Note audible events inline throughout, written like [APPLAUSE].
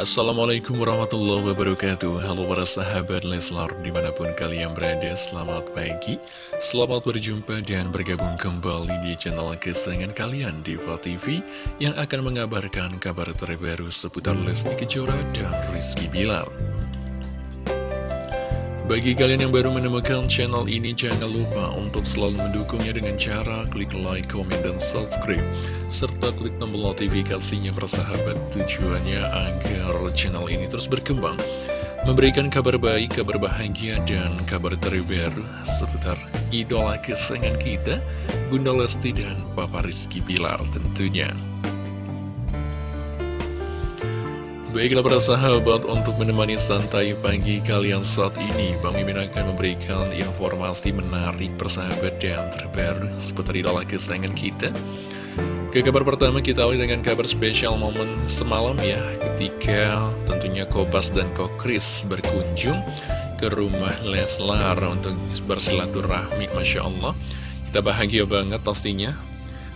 Assalamualaikum warahmatullahi wabarakatuh. Halo para sahabat Leslar di mana pun kalian berada Selamat pagi. Selamat berjumpa dan bergabung kembali di channel kesayangan kalian Diva TV Yang akan mengabarkan kabar terbaru seputar Lesti Kejora dan Rizky Bilar bagi kalian yang baru menemukan channel ini, jangan lupa untuk selalu mendukungnya dengan cara klik like, komen, dan subscribe. Serta klik tombol notifikasinya persahabat tujuannya agar channel ini terus berkembang. Memberikan kabar baik, kabar bahagia, dan kabar terbaru seputar idola kesayangan kita, Bunda Lesti dan Papa Rizky Bilar tentunya. Baiklah para sahabat untuk menemani santai pagi kalian saat ini Bang Mimin akan memberikan informasi menarik persahabat dan terbaru seputar idola kesayangan kita. Ke kabar pertama kita awali dengan kabar spesial momen semalam ya Ketika tentunya Kobas dan Kokris berkunjung ke rumah Leslar untuk bersilaturahmi Masya Allah. Kita bahagia banget pastinya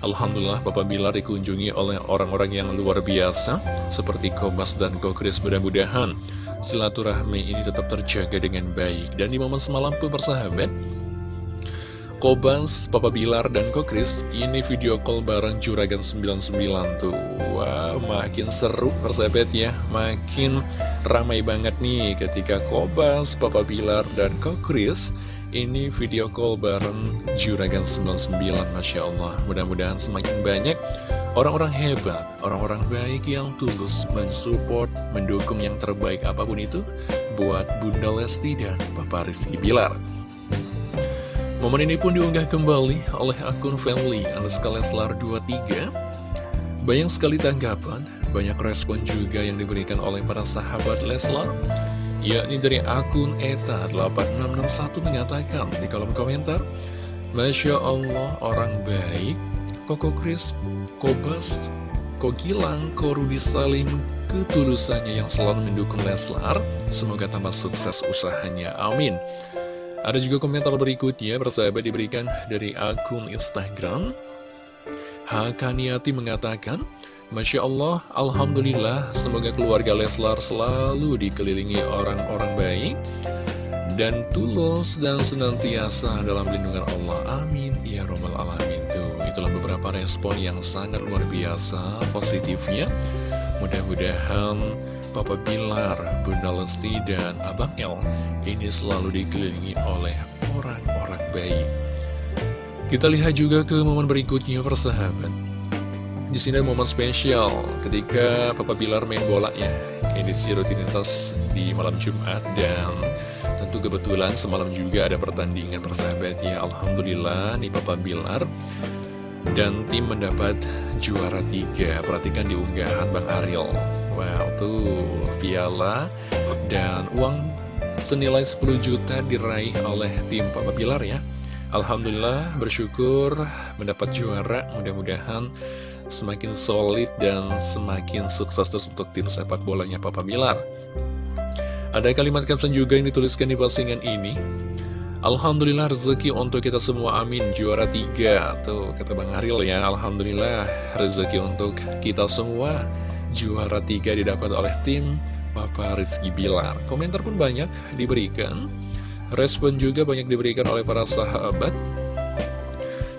Alhamdulillah Papa Bilar dikunjungi oleh orang-orang yang luar biasa Seperti Kobas dan Kokris mudah-mudahan. Silaturahmi ini tetap terjaga dengan baik. Dan di momen semalam pun bersahabat Kobas, Papa Bilar, dan Kokris Ini video call bareng Juragan 99 tuh. Wah, makin seru persahabat ya Makin ramai banget nih ketika Kobas, Papa Bilar, dan Kokris ini video call bareng Juragan 99 Masya Allah. Mudah-mudahan semakin banyak orang-orang hebat Orang-orang baik yang tulus mensupport Mendukung yang terbaik apa pun itu Buat Bunda Lesti dan Papa Rizky Bilar Momen ini pun diunggah kembali oleh akun family Anuska Leslar 23 Banyak sekali tanggapan Banyak respon juga yang diberikan oleh para sahabat Leslar yakni dari akun ETA8661 mengatakan di kolom komentar Masya Allah orang baik Koko Kris, Kobas, Kogilang, Korudi Salim ketulusannya yang selalu mendukung Leslar. Semoga tambah sukses usahanya, amin ada juga komentar berikutnya bersahabat diberikan dari akun Instagram Hakaniati mengatakan Masya Allah, Alhamdulillah, semoga keluarga Leslar selalu dikelilingi orang-orang baik dan tulus dan senantiasa dalam lindungan Allah. Amin. Ya Robbal Alamin. Tuh, itulah beberapa respon yang sangat luar biasa positifnya. Mudah-mudahan Papa Bilar, Bunda Lesti, dan Abang El ini selalu dikelilingi oleh orang-orang baik. Kita lihat juga ke momen berikutnya persahabat. Di sini ada momen spesial ketika Papa Bilar main bola ya. Edisi rutinitas di malam Jumat dan tentu kebetulan semalam juga ada pertandingan persahabat ya. Alhamdulillah nih Papa Bilar dan tim mendapat juara tiga. Perhatikan di unggahan Bang Ariel. Wow, tuh piala dan uang senilai 10 juta diraih oleh tim Papa Bilar ya. Alhamdulillah bersyukur mendapat juara. Mudah-mudahan semakin solid dan semakin sukses terus untuk tim sepak bolanya Papa Bilar. Ada kalimat caption juga yang dituliskan di postingan ini. Alhamdulillah rezeki untuk kita semua amin Juara tiga Tuh kata Bang Haril ya Alhamdulillah rezeki untuk kita semua Juara tiga didapat oleh tim Papa Rizky Bilar Komentar pun banyak diberikan Respon juga banyak diberikan oleh para sahabat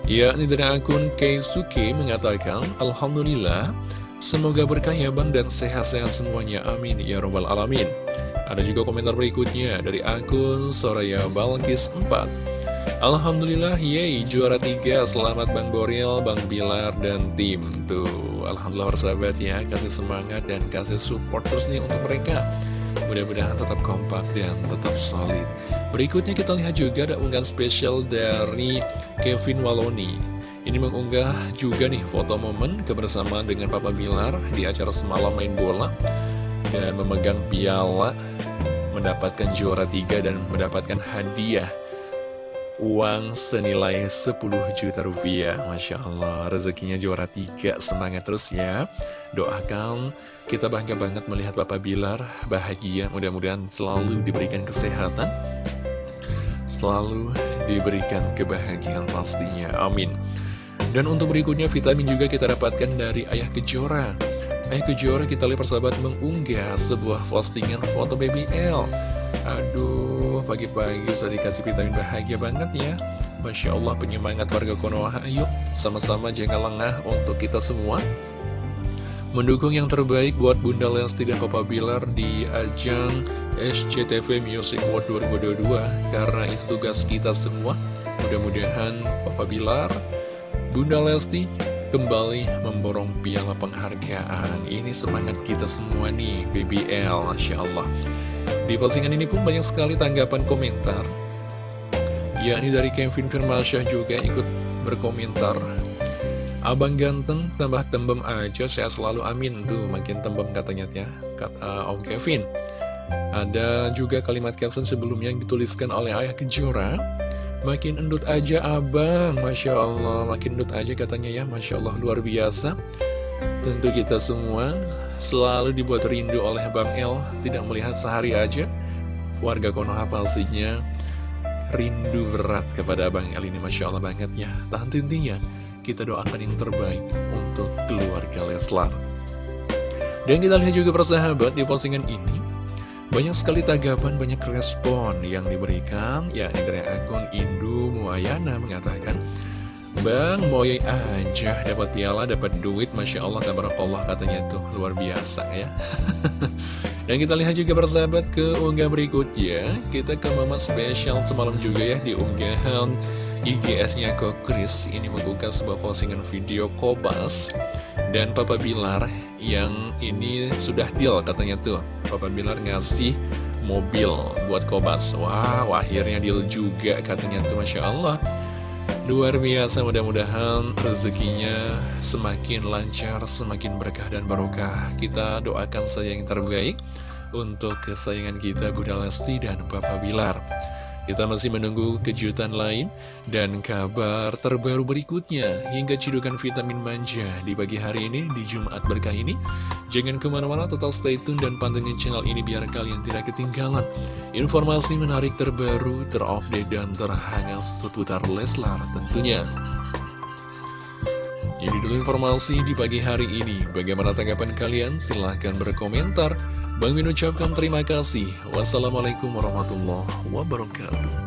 Ya, ini dari akun Keisuke mengatakan, Alhamdulillah, semoga berkah ya bang dan sehat-sehat semuanya, amin, ya robbal alamin. Ada juga komentar berikutnya dari akun Soraya Balkis 4. Alhamdulillah, yeay, juara tiga, selamat Bang Boril, Bang Bilar, dan tim. Tuh, Alhamdulillah sahabat ya, kasih semangat dan kasih support terus nih untuk mereka. Mudah-mudahan tetap kompak dan tetap solid. Berikutnya kita lihat juga ada unggahan spesial dari Kevin Waloni. Ini mengunggah juga nih foto momen kebersamaan dengan Papa Bilar Di acara semalam main bola Dan memegang piala Mendapatkan juara tiga dan mendapatkan hadiah uang senilai 10 juta rupiah. Masya Allah rezekinya juara tiga. Semangat terus ya. Doakan kita bangga banget melihat Bapak Bilar bahagia. Mudah-mudahan selalu diberikan kesehatan. Selalu diberikan kebahagiaan pastinya. Amin. Dan untuk berikutnya vitamin juga kita dapatkan dari Ayah Kejora. Eh Kejora kita lihat persahabat mengunggah sebuah postingan foto baby L. Aduh pagi-pagi sudah dikasih vitamin bahagia banget ya. Masya Allah penyemangat warga Konoha. Ayo sama-sama jangan lengah untuk kita semua. Mendukung yang terbaik buat Bunda Lesti dan Papa Bilar di ajang SCTV Music World 2022 Karena itu tugas kita semua. Mudah-mudahan Papa Bilar, Bunda Lesti kembali memborong piala penghargaan. Ini semangat kita semua nih BBL Masya Allah Di postingan ini pun banyak sekali tanggapan komentar. Yakni dari Kevin Firmansyah juga ikut berkomentar. Abang ganteng tambah tembem aja saya selalu amin. Tuh makin tembem katanya ya. Kata Om Kevin. Ada juga kalimat caption sebelumnya yang dituliskan oleh Ayah Kejora. Makin endut aja abang, Masya Allah Makin endut aja katanya ya, Masya Allah luar biasa Tentu kita semua selalu dibuat rindu oleh Bang El Tidak melihat sehari aja. Warga Konoha pastinya rindu berat kepada Bang El ini Masya Allah banget ya. Tahan intinya kita doakan yang terbaik untuk keluarga Leslar. Dan kita lihat juga persahabat di postingan ini banyak sekali tanggapan, banyak respon yang diberikan, yakni dari akun Indu Muayana mengatakan, Bang, moyai aja dapat piala, dapat duit, Masya Allah, tabarakallah katanya tuh, luar biasa ya. [LAUGHS] Dan kita lihat juga persahabat ke unggah berikutnya, kita ke momen spesial semalam juga ya di unggahan IGS-nya ke Chris. Ini mengunggah sebuah postingan video Kobas dan Papa Bilar yang ini sudah deal katanya tuh. Papa Bilar ngasih mobil buat Kobas. Wow akhirnya deal juga katanya tuh Masya Allah Luar biasa mudah-mudahan rezekinya semakin lancar, semakin berkah dan barokah. Kita doakan saja yang terbaik untuk kesayangan kita Bunda Lesti dan Papa Bilar kita masih menunggu kejutan lain dan kabar terbaru berikutnya hingga cidukan vitamin manja di pagi hari ini di Jumat berkah ini. Jangan ke mana-mana tetap stay tune dan pantengin channel ini biar kalian tidak ketinggalan informasi menarik terbaru, terupdate, dan terhangat seputar Leslar tentunya. Ini dulu informasi di pagi hari ini. Bagaimana tanggapan kalian? Silahkan berkomentar. Bang Min ucapkan terima kasih. Wassalamualaikum warahmatullahi wabarakatuh.